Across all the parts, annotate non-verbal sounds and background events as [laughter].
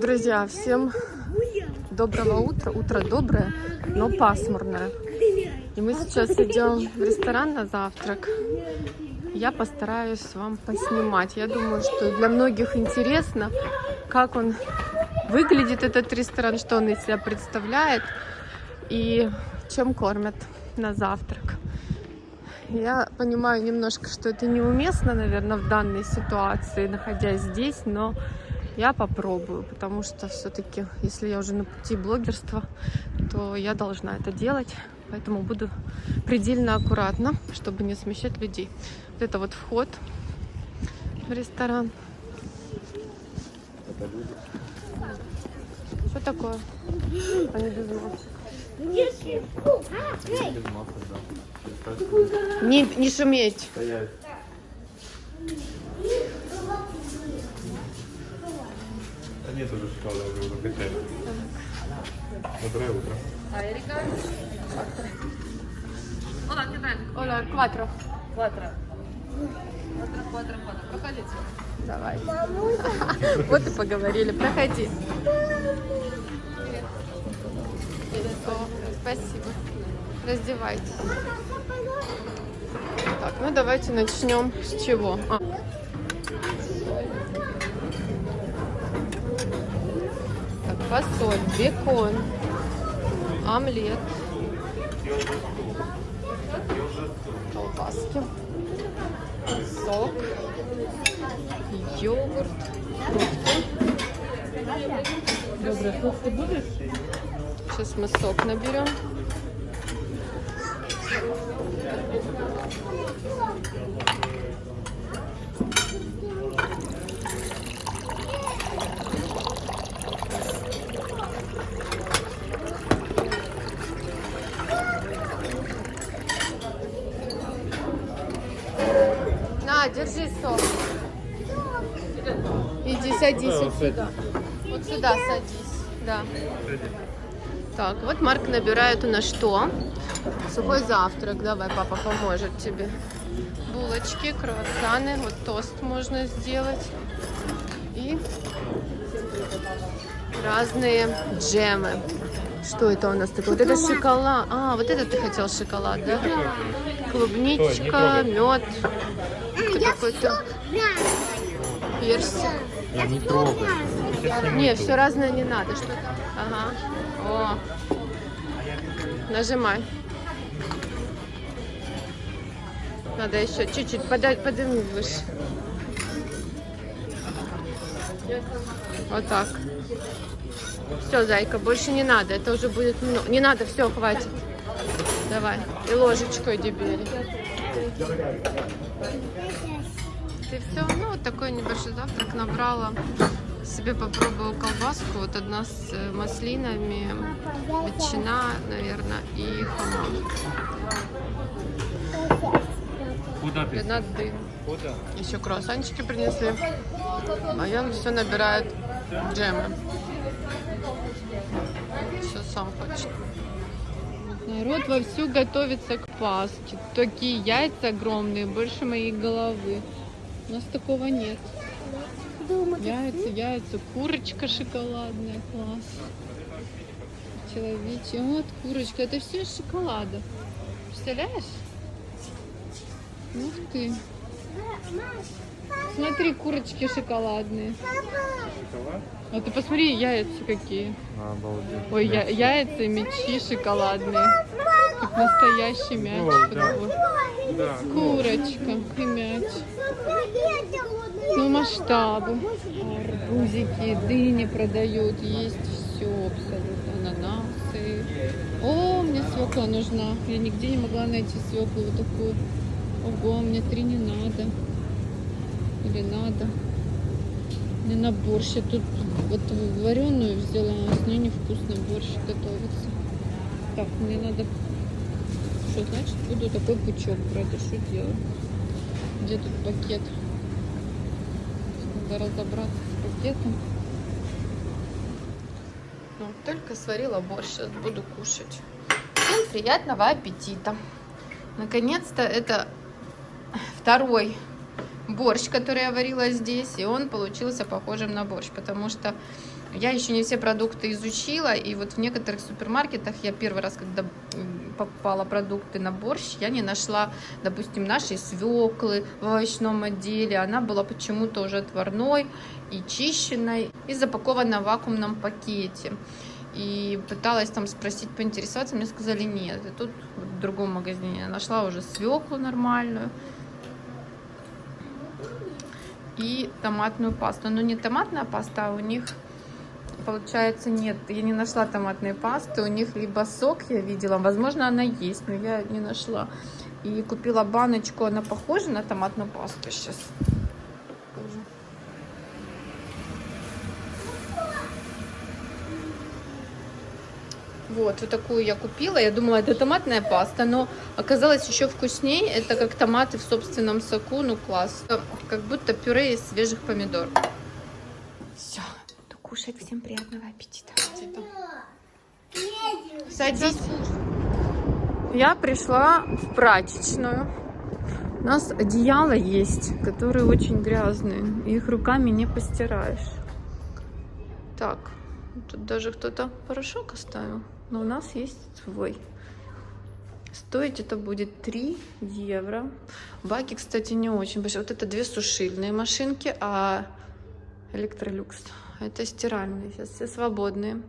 Друзья, всем доброго утра. Утро доброе, но пасмурное. И мы сейчас идем в ресторан на завтрак. Я постараюсь вам поснимать. Я думаю, что для многих интересно, как он выглядит, этот ресторан, что он из себя представляет и чем кормят на завтрак. Я понимаю немножко, что это неуместно, наверное, в данной ситуации, находясь здесь, но я попробую, потому что все-таки, если я уже на пути блогерства, то я должна это делать. Поэтому буду предельно аккуратна, чтобы не смещать людей. Вот это вот вход в ресторан. Что такое? Они без масок. Не, не шуметь. Стоять. Нет уже шоколада, уже закачали. Доброе утро. Оля, кватро. Quattro. Quattro, quattro, quattro. Проходите. Давай. [laughs] Вот и поговорили. Проходи. Спасибо. Раздевайтесь. Так, ну давайте начнем с чего. А. фасоль, бекон, омлет, колбаски, сок, йогурт, фрукты. Фрукты будешь? Сейчас мы сок наберем. На, держи сок. Иди, садись вот сюда. Вот сюда садись. Да. Так, вот Марк набирает у нас что? Сухой завтрак. Давай, папа поможет тебе. Булочки, круассаны. Вот тост можно сделать. И разные джемы. Что это у нас такое? Вот это шоколад. А, вот это ты хотел шоколад, да? Клубничка, мед. Какой-то персик. Я не трогаю. Не, все разное не надо. Что? Ага. О. Нажимай. Надо еще чуть-чуть подать, подними выше. Вот так. Все, зайка, больше не надо. Это уже будет много. Не надо, все, хватит. Давай. И ложечкой бери. Ты все, ну вот такой небольшой завтрак набрала. Себе попробую колбаску. Вот одна с э, маслинами, ветчина, наверное, и хамон. Куда ты? Одна дым. Куда? Еще круассанчики принесли. А я все набирает джемы. Все сам хочет. Народ вовсю готовится к Пасхе. Такие яйца огромные, больше моей головы. У нас такого нет. Яйца, яйца, курочка шоколадная, класс. Человечья, вот курочка, это все из шоколада. Представляешь? Ух ты. Смотри, курочки шоколадные. Шоколад? А ты посмотри, яйца какие. Обалдеть. Ой, я, яйца и мечи шоколадные. Как настоящий мяч. О, да. Да. Курочка и мяч. Ну, масштабу. Арбузики, дыни продают. Есть все абсолютно. Ананасы. О, мне свекла нужна. Я нигде не могла найти свеклу вот такую. Ого, мне три не надо. Или надо. Мне на борщ. Я тут вот вареную взяла, а с ней невкусный борщ готовится. Так, мне надо... Что значит буду такой пучок брать? А что делать? Где тут пакет? Надо разобраться с пакетом. Ну, только сварила борщ, сейчас буду кушать. Всем приятного аппетита! Наконец-то это второй борщ, который я варила здесь, и он получился похожим на борщ, потому что я еще не все продукты изучила, и вот в некоторых супермаркетах я первый раз, когда покупала продукты на борщ, я не нашла, допустим, нашей свеклы в овощном отделе. Она была почему-то уже отварной и чищенной, и запакована в вакуумном пакете. И пыталась там спросить, поинтересоваться, мне сказали нет. И тут в другом магазине я нашла уже свеклу нормальную и томатную пасту. Но не томатная паста, а у них получается нет. Я не нашла томатной пасты. У них либо сок я видела, возможно она есть, но я не нашла. И купила баночку, она похожа на томатную пасту сейчас. Вот, вот такую я купила. Я думала, это томатная паста, но оказалось еще вкуснее. Это как томаты в собственном соку, ну класс. Как будто пюре из свежих помидор. Все, буду кушать. Всем приятного аппетита. Садись. Я пришла в прачечную. У нас одеяла есть, которые очень грязные. Их руками не постираешь. Так, тут даже кто-то порошок оставил. Но у нас есть свой. Стоить это будет 3 евро. Баки, кстати, не очень большие. Вот это две сушильные машинки, а электролюкс. Это стиральные. Сейчас все свободные.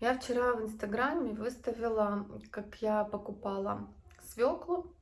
Я вчера в Инстаграме выставила, как я покупала свеклу.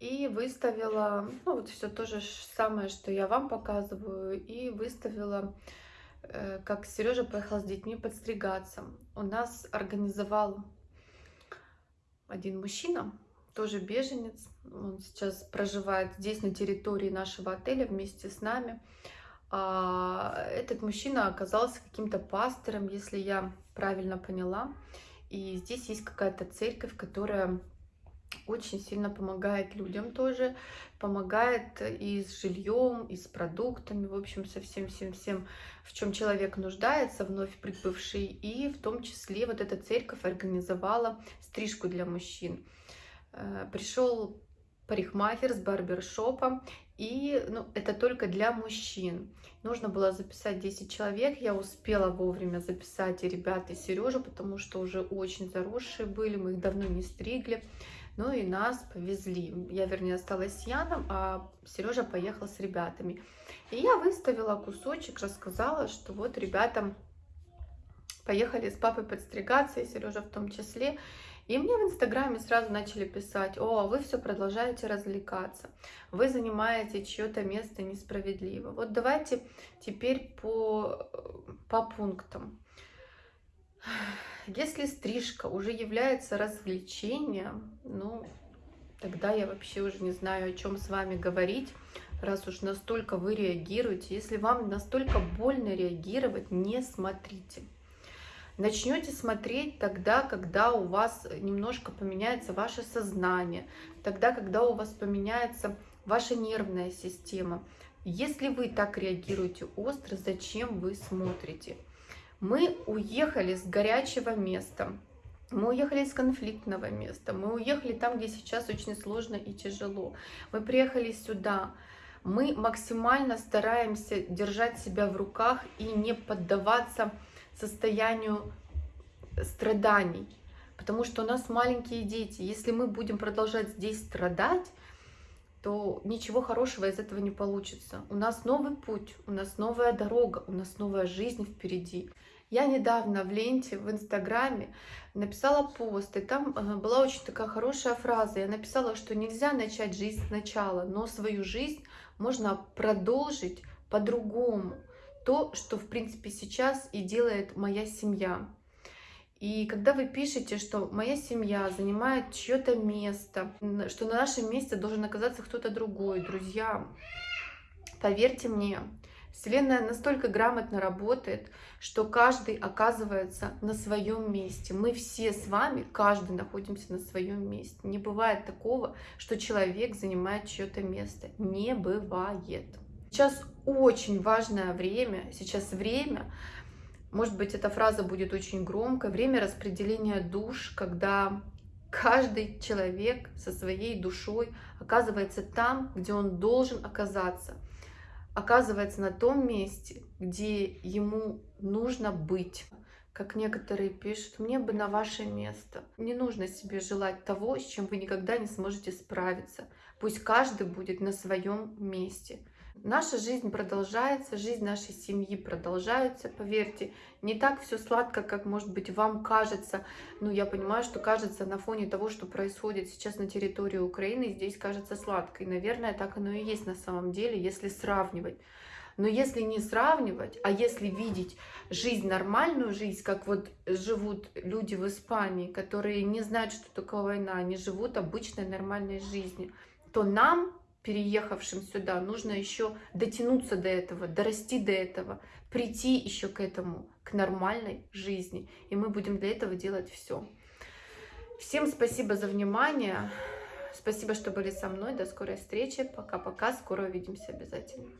И выставила, ну вот все то же самое, что я вам показываю. И выставила как Сережа поехал с детьми подстригаться. У нас организовал один мужчина, тоже беженец. Он сейчас проживает здесь, на территории нашего отеля, вместе с нами. А этот мужчина оказался каким-то пастором, если я правильно поняла. И здесь есть какая-то церковь, которая очень сильно помогает людям тоже, помогает и с жильем, и с продуктами, в общем, со всем, всем, всем, в чем человек нуждается, вновь прибывший, и в том числе вот эта церковь организовала стрижку для мужчин. Э, Пришел парикмахер с барбершопом, и ну, это только для мужчин. Нужно было записать 10 человек, я успела вовремя записать и ребят, и Сережу, потому что уже очень заросшие были, мы их давно не стригли. Ну и нас повезли. Я, вернее, осталась с Яном, а Сережа поехал с ребятами. И я выставила кусочек, рассказала, что вот ребятам поехали с папой подстригаться, и Сережа в том числе. И мне в Инстаграме сразу начали писать, о, вы все продолжаете развлекаться, вы занимаете чье-то место несправедливо. Вот давайте теперь по, по пунктам. Если стрижка уже является развлечением, ну, тогда я вообще уже не знаю, о чем с вами говорить, раз уж настолько вы реагируете. Если вам настолько больно реагировать, не смотрите. Начнете смотреть тогда, когда у вас немножко поменяется ваше сознание, тогда, когда у вас поменяется ваша нервная система. Если вы так реагируете остро, зачем вы смотрите? Мы уехали с горячего места, мы уехали с конфликтного места, мы уехали там, где сейчас очень сложно и тяжело. Мы приехали сюда, мы максимально стараемся держать себя в руках и не поддаваться состоянию страданий, потому что у нас маленькие дети. Если мы будем продолжать здесь страдать, то ничего хорошего из этого не получится. У нас новый путь, у нас новая дорога, у нас новая жизнь впереди. Я недавно в ленте в Инстаграме написала пост, и там э, была очень такая хорошая фраза. Я написала, что нельзя начать жизнь сначала, но свою жизнь можно продолжить по-другому. То, что, в принципе, сейчас и делает моя семья. И когда вы пишете, что моя семья занимает чье-то место, что на нашем месте должен оказаться кто-то другой, друзья, поверьте мне, Вселенная настолько грамотно работает, что каждый оказывается на своем месте. Мы все с вами, каждый находимся на своем месте. Не бывает такого, что человек занимает чье-то место. Не бывает. Сейчас очень важное время, сейчас время, может быть, эта фраза будет очень громкой, время распределения душ, когда каждый человек со своей душой оказывается там, где он должен оказаться – оказывается на том месте, где ему нужно быть. Как некоторые пишут, мне бы на ваше место. Не нужно себе желать того, с чем вы никогда не сможете справиться. Пусть каждый будет на своем месте. Наша жизнь продолжается, жизнь нашей семьи продолжается, поверьте. Не так все сладко, как, может быть, вам кажется. Ну, я понимаю, что кажется на фоне того, что происходит сейчас на территории Украины, здесь кажется сладко. И, наверное, так оно и есть на самом деле, если сравнивать. Но если не сравнивать, а если видеть жизнь, нормальную жизнь, как вот живут люди в Испании, которые не знают, что такое война, они живут обычной нормальной жизнью, то нам, переехавшим сюда, нужно еще дотянуться до этого, дорасти до этого, прийти еще к этому, к нормальной жизни. И мы будем для этого делать все. Всем спасибо за внимание. Спасибо, что были со мной. До скорой встречи. Пока-пока. Скоро увидимся обязательно.